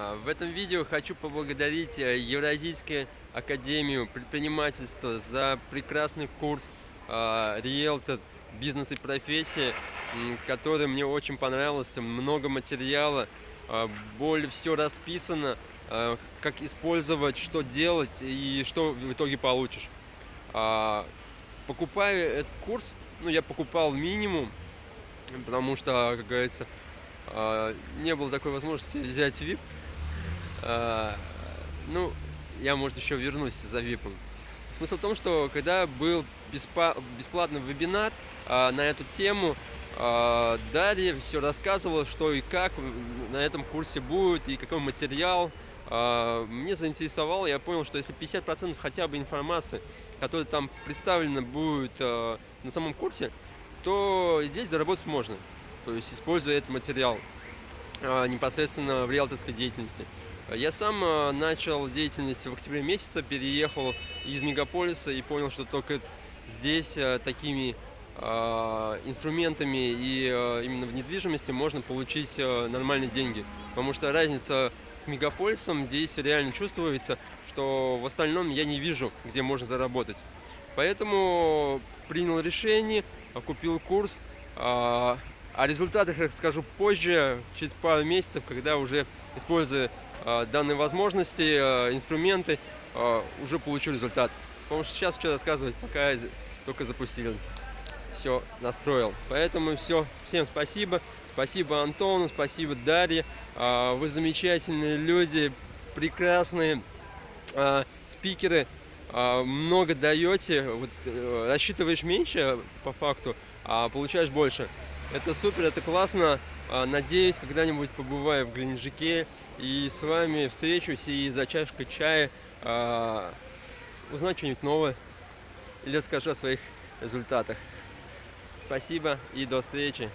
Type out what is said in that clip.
А, В этом видео хочу поблагодарить э, Евразийскую академию предпринимательства за прекрасный курс а, риэлтор бизнес и профессия, м, который мне очень понравился. Много материала, а, более все расписано, как использовать, что делать и что в итоге получишь. Покупая этот курс, ну я покупал минимум, потому что, как говорится, не было такой возможности взять VIP. А, Ну, я, может, еще вернусь за VIP. Смысл в том, что когда был бесплатный вебинар а, на эту тему, а, Дарья все рассказывала, что и как на этом курсе будет, и какой материал. Мне заинтересовало, я понял, что если 50% хотя бы информации, которая там представлена будет на самом курсе, то здесь заработать можно. То есть используя этот материал непосредственно в риэлторской деятельности. Я сам а, начал деятельность в октябре месяце, переехал из мегаполиса и понял, что только здесь а, такими а, инструментами и а, именно в недвижимости можно получить а, нормальные деньги. Потому что разница с мегаполисом здесь реально чувствуется, что в остальном я не вижу, где можно заработать. Поэтому принял решение, а, купил курс. О результатах расскажу позже, через пару месяцев, когда уже, используя а, данные возможности, а, инструменты, а, уже получу результат. Потому что сейчас что рассказывать, пока з- только запустили. Все настроил. Поэтому все, всем спасибо. Спасибо Антону, спасибо Дарье. Вы замечательные люди, прекрасные спикеры. А, Много даете. Вот, э, рассчитываешь меньше по факту, а получаешь больше. Это супер, это классно. А, Надеюсь, когда-нибудь побываю в Геленджике и с вами встречусь и за чашкой чая а, узнать что-нибудь новое или расскажу о своих результатах. Спасибо и до встречи.